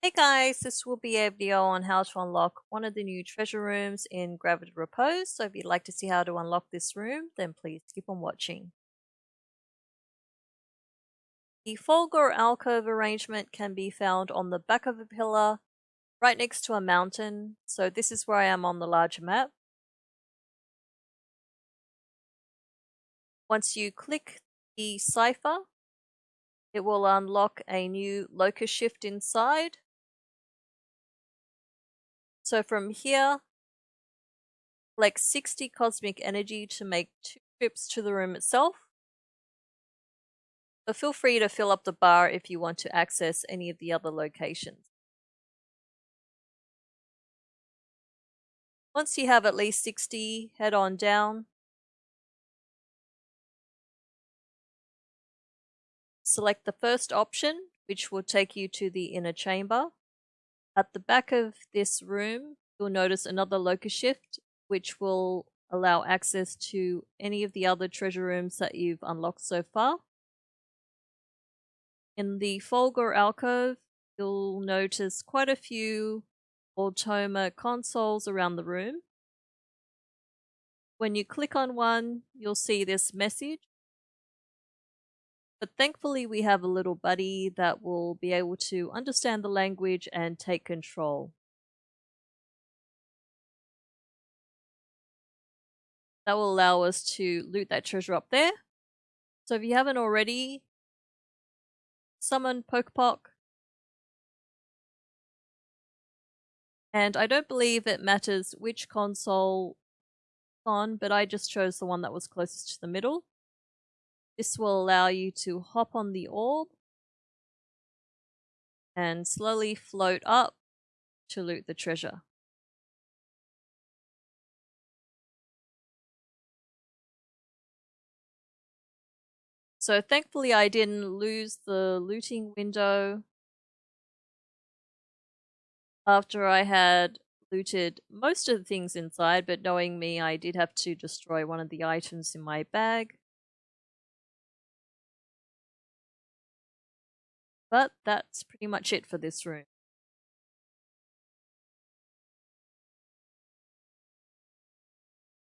Hey guys, this will be a video on how to unlock one of the new treasure rooms in Gravity Repose, so if you'd like to see how to unlock this room, then please keep on watching. The Folgore alcove arrangement can be found on the back of a pillar, right next to a mountain, so this is where I am on the larger map. Once you click the cipher, it will unlock a new locus shift inside so from here, collect 60 cosmic energy to make two trips to the room itself. But feel free to fill up the bar if you want to access any of the other locations. Once you have at least 60, head on down. Select the first option, which will take you to the inner chamber. At the back of this room, you'll notice another locus shift, which will allow access to any of the other treasure rooms that you've unlocked so far. In the Folgore alcove, you'll notice quite a few Automa consoles around the room. When you click on one, you'll see this message but thankfully, we have a little buddy that will be able to understand the language and take control. That will allow us to loot that treasure up there. So if you haven't already, summon Pokepok. And I don't believe it matters which console on, but I just chose the one that was closest to the middle. This will allow you to hop on the orb and slowly float up to loot the treasure. So thankfully I didn't lose the looting window after I had looted most of the things inside, but knowing me, I did have to destroy one of the items in my bag. But that's pretty much it for this room.